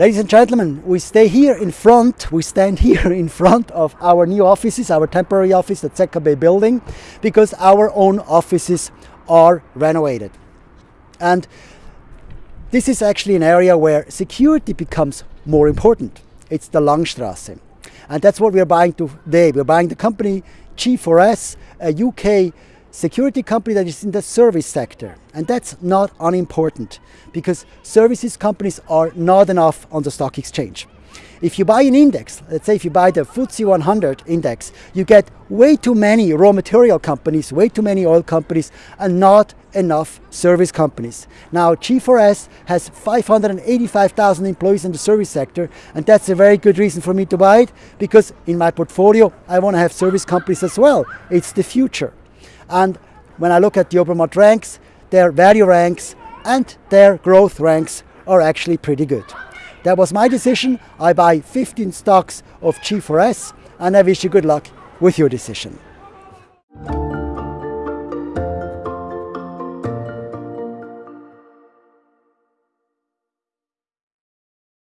Ladies and gentlemen, we stay here in front, we stand here in front of our new offices, our temporary office at Bay building, because our own offices are renovated. And this is actually an area where security becomes more important. It's the Langstrasse. And that's what we're buying today. We're buying the company G4S, a UK security company that is in the service sector. And that's not unimportant because services companies are not enough on the stock exchange. If you buy an index, let's say if you buy the FTSE 100 index, you get way too many raw material companies, way too many oil companies, and not enough service companies. Now, G4S has 585,000 employees in the service sector, and that's a very good reason for me to buy it because in my portfolio, I want to have service companies as well. It's the future. And when I look at the Obermatt ranks, their value ranks and their growth ranks are actually pretty good. That was my decision. I buy 15 stocks of G4S and I wish you good luck with your decision.